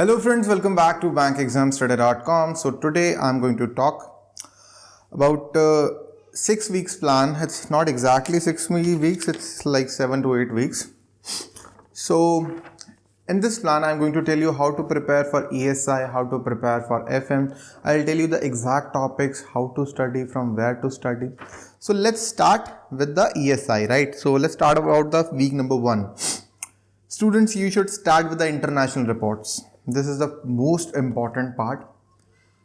Hello friends, welcome back to bankexamstoday.com. So today I'm going to talk about uh, six weeks plan. It's not exactly six weeks, it's like seven to eight weeks. So in this plan, I'm going to tell you how to prepare for ESI, how to prepare for FM. I'll tell you the exact topics, how to study, from where to study. So let's start with the ESI, right? So let's start about the week number one. Students, you should start with the international reports this is the most important part.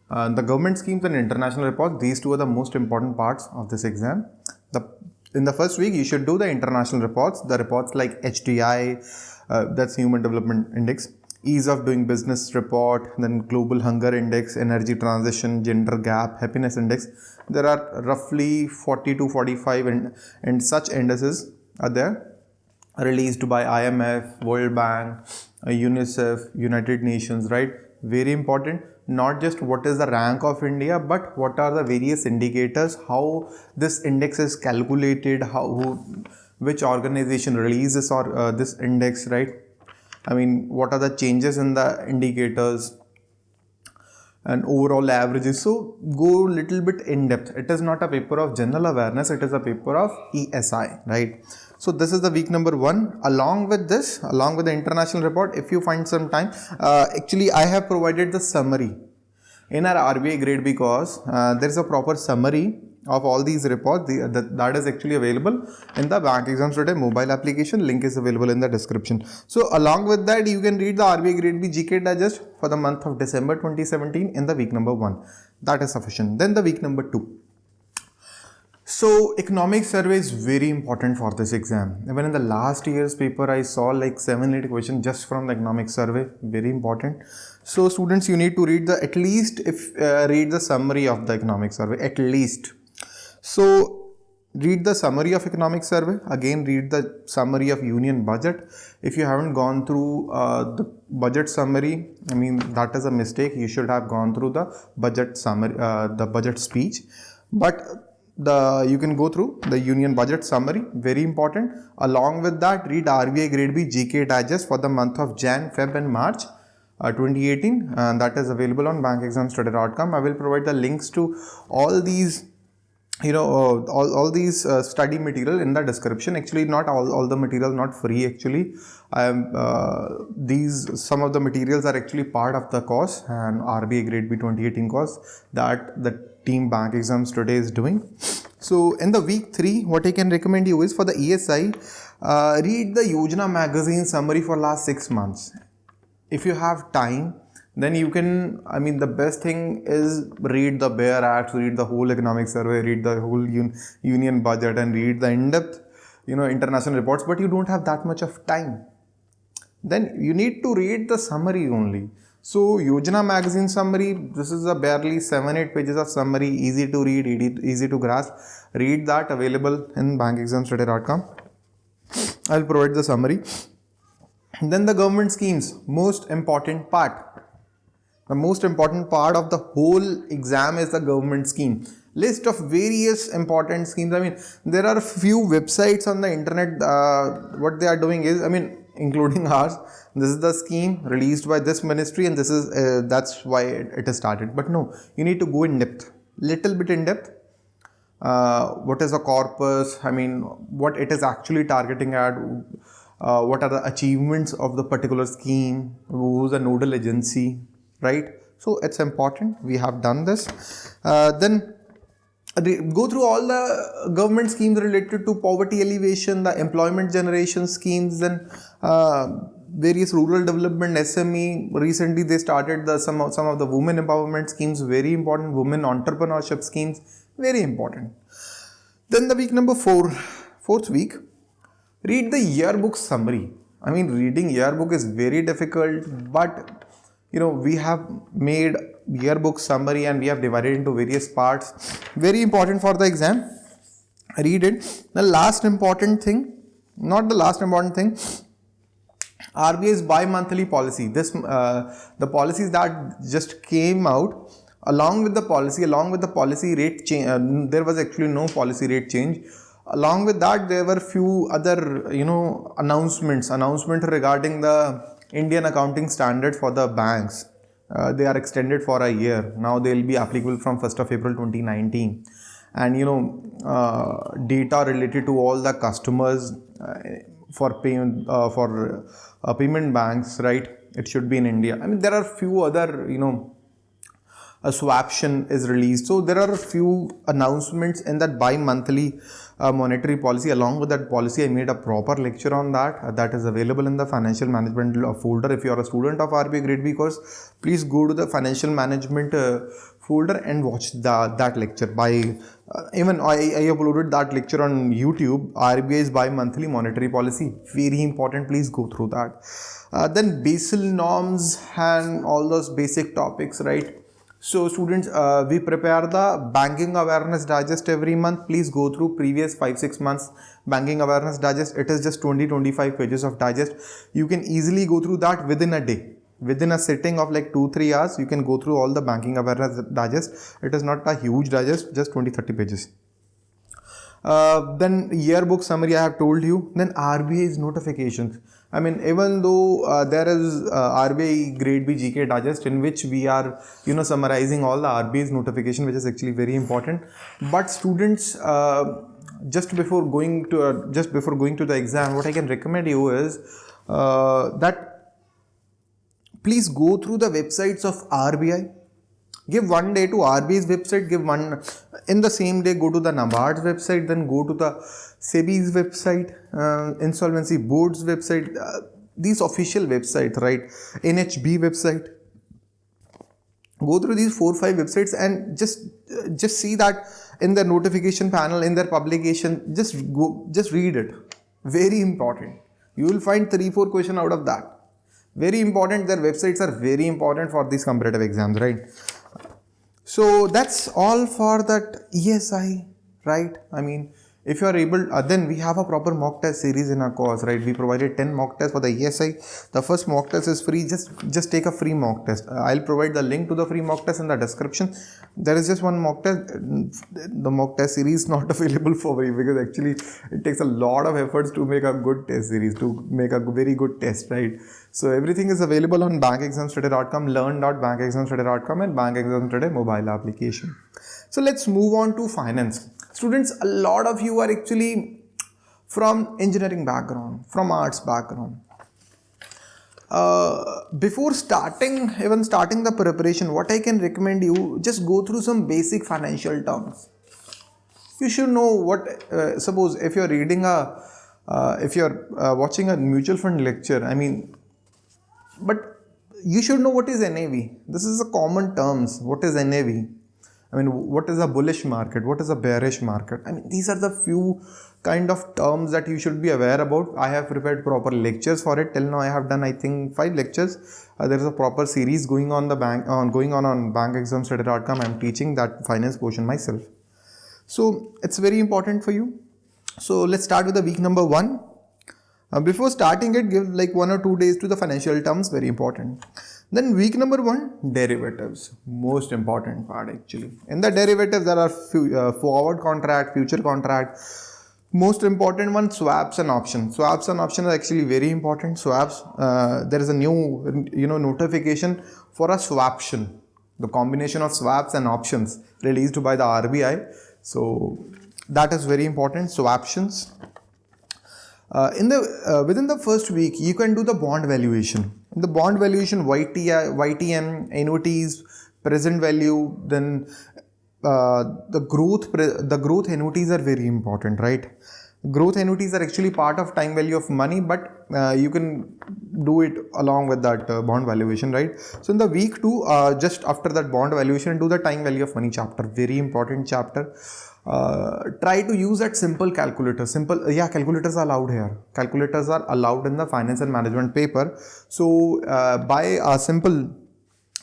Uh, the government schemes and international reports, these two are the most important parts of this exam. The, in the first week, you should do the international reports, the reports like HDI, uh, that's Human Development Index, Ease of Doing Business report, then Global Hunger Index, Energy Transition, Gender Gap, Happiness Index. There are roughly 40 to 45 and, and such indices are there released by IMF, World Bank, UNICEF, United Nations, right? Very important. Not just what is the rank of India, but what are the various indicators, how this index is calculated, how who, which organization releases or uh, this index, right? I mean, what are the changes in the indicators and overall averages. So go little bit in depth. It is not a paper of general awareness. It is a paper of ESI, right? So this is the week number one. Along with this, along with the international report, if you find some time, uh, actually I have provided the summary in our RBI grade because uh, there is a proper summary of all these reports. The, the, that is actually available in the bank exams today. Mobile application link is available in the description. So along with that you can read the RBI grade B GK digest for the month of December 2017 in the week number 1 that is sufficient. Then the week number 2 so economic survey is very important for this exam. Even in the last year's paper, I saw like 7-8 questions just from the economic survey. Very important. So students, you need to read the at least if uh, read the summary of the economic survey at least. So read the summary of economic survey. Again, read the summary of union budget. If you haven't gone through uh, the budget summary, I mean that is a mistake. You should have gone through the budget summary, uh, the budget speech. But the you can go through the union budget summary very important. Along with that read RBI grade B GK digest for the month of Jan Feb and March uh, 2018 and that is available on bankexamstoday.com I will provide the links to all these you know uh, all, all these uh, study material in the description. Actually not all, all the material not free actually. Uh, these some of the materials are actually part of the course and RBI grade B 2018 course that the team bank exams today is doing. So in the week 3 what I can recommend you is for the ESI uh, read the Yojana magazine summary for last 6 months. If you have time then you can I mean the best thing is read the bare acts, read the whole economic survey, read the whole un union budget and read the in-depth you know international reports but you don't have that much of time. Then you need to read the summary only. So Yojana magazine summary, this is a barely 7-8 pages of summary, easy to read, easy to grasp. Read that available in bankexamstoday.com. I'll provide the summary. Then the government schemes, most important part. The most important part of the whole exam is the government scheme. List of various important schemes. I mean, there are few websites on the internet. Uh, what they are doing is, I mean, including ours. This is the scheme released by this ministry and this is uh, that's why it, it is started. But no you need to go in depth little bit in depth. Uh, what is a corpus? I mean what it is actually targeting at? Uh, what are the achievements of the particular scheme? Who's a nodal agency? Right? So it's important. We have done this. Uh, go through all the government schemes related to poverty alleviation, the employment generation schemes, and uh, various rural development SME. Recently, they started the some of, some of the women empowerment schemes, very important. Women entrepreneurship schemes, very important. Then the week number four, fourth week, read the yearbook summary. I mean, reading yearbook is very difficult, but you know we have made yearbook summary and we have divided into various parts. Very important for the exam. Read it. The last important thing not the last important thing RBI's bi-monthly policy. This uh, the policies that just came out along with the policy along with the policy rate change uh, there was actually no policy rate change. Along with that there were few other you know announcements. Announcement regarding the Indian accounting standard for the banks. Uh, they are extended for a year. Now they will be applicable from 1st of April 2019. And you know, uh, data related to all the customers uh, for payment uh, for uh, payment banks, right? It should be in India. I mean, there are few other you know a swaption is released. So there are a few announcements in that bi-monthly uh, monetary policy. Along with that policy, I made a proper lecture on that. Uh, that is available in the financial management folder. If you are a student of RBI Grade B course, please go to the financial management uh, folder and watch the, that lecture by uh, even I, I uploaded that lecture on YouTube RBI's bi-monthly monetary policy very important please go through that uh, then Basel norms and all those basic topics right so students, uh, we prepare the banking awareness digest every month. Please go through previous 5-6 months banking awareness digest. It is just 20-25 pages of digest. You can easily go through that within a day. Within a sitting of like 2-3 hours, you can go through all the banking awareness digest. It is not a huge digest, just 20-30 pages. Uh, then yearbook summary I have told you. Then RBI's notifications. I mean, even though uh, there is uh, RBI Grade B GK Digest in which we are, you know, summarizing all the RBI's notification, which is actually very important. But students, uh, just before going to uh, just before going to the exam, what I can recommend you is uh, that please go through the websites of RBI give one day to RBI's website, give one in the same day go to the NABARD's website, then go to the SEBI's website, uh, Insolvency Board's website, uh, these official websites, right? NHB website. Go through these four five websites and just uh, just see that in their notification panel, in their publication, just go, just read it. Very important. You will find three four question out of that. Very important. Their websites are very important for these competitive exams, right? So that's all for that ESI, right? I mean, if you are able uh, then we have a proper mock test series in our course right? We provided 10 mock tests for the ESI the first mock test is free. Just just take a free mock test. Uh, I'll provide the link to the free mock test in the description. There is just one mock test. The mock test series is not available for free because actually it takes a lot of efforts to make a good test series to make a very good test right? So everything is available on bankexamstoday.com learn.bankexamstoday.com and bankexamstoday mobile application. So let's move on to finance Students, a lot of you are actually from engineering background, from arts background. Uh, before starting, even starting the preparation, what I can recommend you, just go through some basic financial terms. You should know what, uh, suppose if you're reading a, uh, if you're uh, watching a mutual fund lecture, I mean, but you should know what is NAV. This is a common terms. What is NAV? I mean, what is a bullish market? What is a bearish market? I mean, these are the few kind of terms that you should be aware about. I have prepared proper lectures for it. Till now, I have done, I think, five lectures. Uh, there is a proper series going on the bank on going on on bankexamstoday.com. I'm teaching that finance portion myself. So it's very important for you. So let's start with the week number one. Uh, before starting it, give like one or two days to the financial terms. Very important. Then week number one, derivatives, most important part actually. In the derivatives, there are uh, forward contract, future contract. Most important one, swaps and options. Swaps and options are actually very important. Swaps, uh, there is a new, you know, notification for a swaption. The combination of swaps and options released by the RBI. So that is very important. Swaptions. Uh, in the uh, within the first week, you can do the bond valuation the bond valuation YTI, YTM, annuities, present value, then uh, the growth the growth annuities are very important, right? Growth annuities are actually part of time value of money, but uh, you can do it along with that uh, bond valuation, right? So in the week two, uh, just after that bond valuation, do the time value of money chapter. Very important chapter uh, try to use that simple calculator. Simple yeah calculators are allowed here. Calculators are allowed in the finance and management paper. So uh, by a simple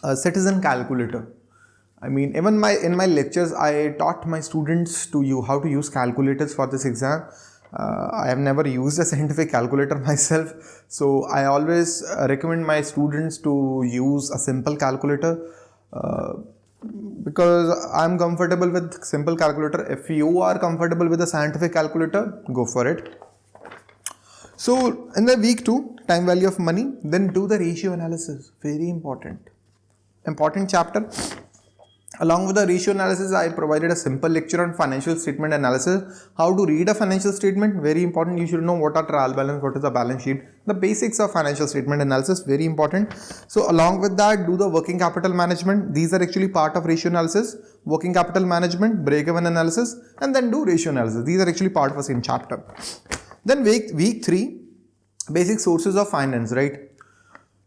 uh, citizen calculator. I mean even my in my lectures I taught my students to you how to use calculators for this exam. Uh, I have never used a scientific calculator myself. So I always uh, recommend my students to use a simple calculator. Uh, because I'm comfortable with simple calculator. If you are comfortable with a scientific calculator, go for it. So in the week two, time value of money, then do the ratio analysis. Very important. Important chapter. Along with the ratio analysis, I provided a simple lecture on financial statement analysis. How to read a financial statement, very important. You should know what are trial balance, what is a balance sheet. The basics of financial statement analysis, very important. So along with that, do the working capital management. These are actually part of ratio analysis. Working capital management, break-even analysis, and then do ratio analysis. These are actually part of the same chapter. Then week, week 3, basic sources of finance, right?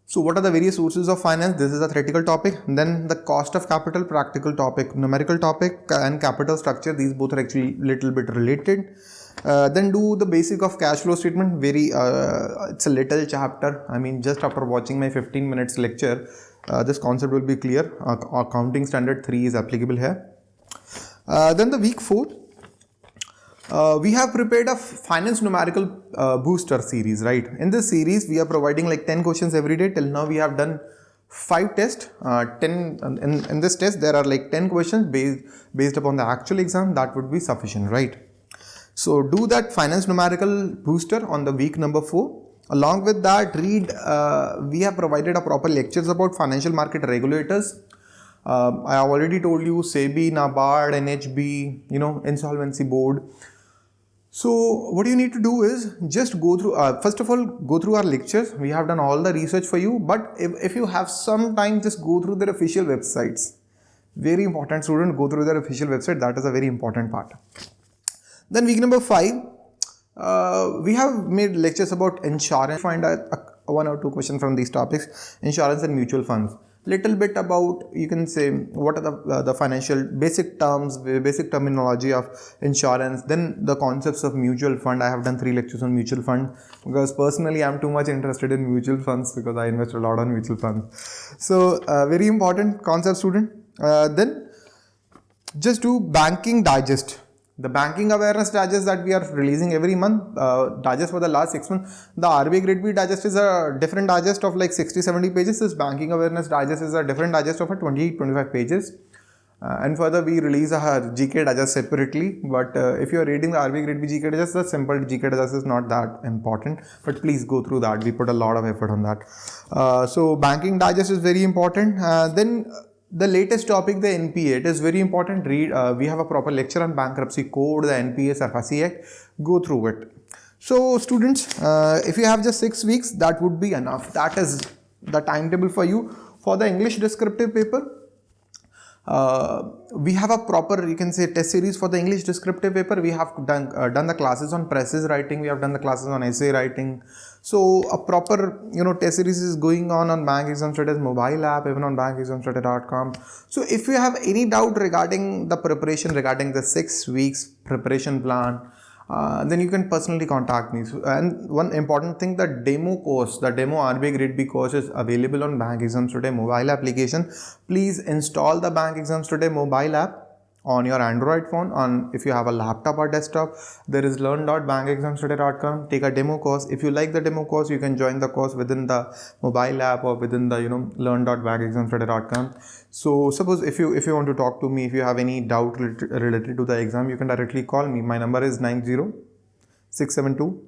So what are the various sources of finance? This is a theoretical topic. Then the cost of capital, practical topic, numerical topic and capital structure. These both are actually little bit related. Uh, then do the basic of cash flow statement. Very, uh, it's a little chapter. I mean, just after watching my 15 minutes lecture, uh, this concept will be clear. accounting standard 3 is applicable here. Uh, then the week 4, uh, we have prepared a finance numerical uh, booster series, right? In this series, we are providing like 10 questions every day. Till now, we have done five tests. Uh, 10 in, in this test, there are like 10 questions based, based upon the actual exam. That would be sufficient, right? So do that finance numerical booster on the week number four. Along with that, read, uh, we have provided a proper lectures about financial market regulators. Uh, I have already told you SEBI, NABARD, NHB, you know, insolvency board. So what you need to do is just go through, uh, first of all, go through our lectures. We have done all the research for you, but if, if you have some time, just go through their official websites. Very important student, go through their official website. That is a very important part. Then week number five, uh, we have made lectures about insurance. Find a, a, one or two questions from these topics, insurance and mutual funds little bit about you can say what are the uh, the financial basic terms basic terminology of insurance then the concepts of mutual fund. I have done three lectures on mutual fund because personally i'm too much interested in mutual funds because i invest a lot on mutual funds. So uh, very important concept student. Uh, then just do banking digest the banking awareness digest that we are releasing every month, uh, digest for the last six months, the RBI Grade B digest is a different digest of like 60-70 pages. This banking awareness digest is a different digest of a 20-25 pages. Uh, and further, we release our GK digest separately. But uh, if you are reading the RBI Grade B GK digest, the simple GK digest is not that important. But please go through that. We put a lot of effort on that. Uh, so banking digest is very important. Uh, then the latest topic, the NPA, it is very important. Read, uh, we have a proper lecture on bankruptcy code, the NPA SARFAESI Act. Go through it. So students, uh, if you have just six weeks, that would be enough. That is the timetable for you. For the English descriptive paper, uh, we have a proper you can say test series for the english descriptive paper. We have done uh, done the classes on precis writing. We have done the classes on essay writing. So a proper you know test series is going on on bank exams today mobile app even on bankexamstoday.com so if you have any doubt regarding the preparation regarding the six weeks preparation plan uh, then you can personally contact me. So, and one important thing, the demo course, the demo RBI Grade B course is available on Bank Exams Today mobile application. Please install the Bank Exams Today mobile app on your Android phone on if you have a laptop or desktop there is learn.bankexamstoday.com take a demo course. If you like the demo course you can join the course within the mobile app or within the you know learn.bankexamstoday.com so suppose if you if you want to talk to me if you have any doubt related to the exam you can directly call me. My number is 90 672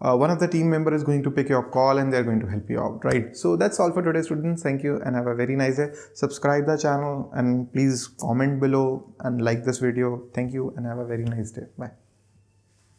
uh, one of the team member is going to pick your call and they're going to help you out right? So that's all for today students. Thank you and have a very nice day. Subscribe the channel and please comment below and like this video. Thank you and have a very nice day. Bye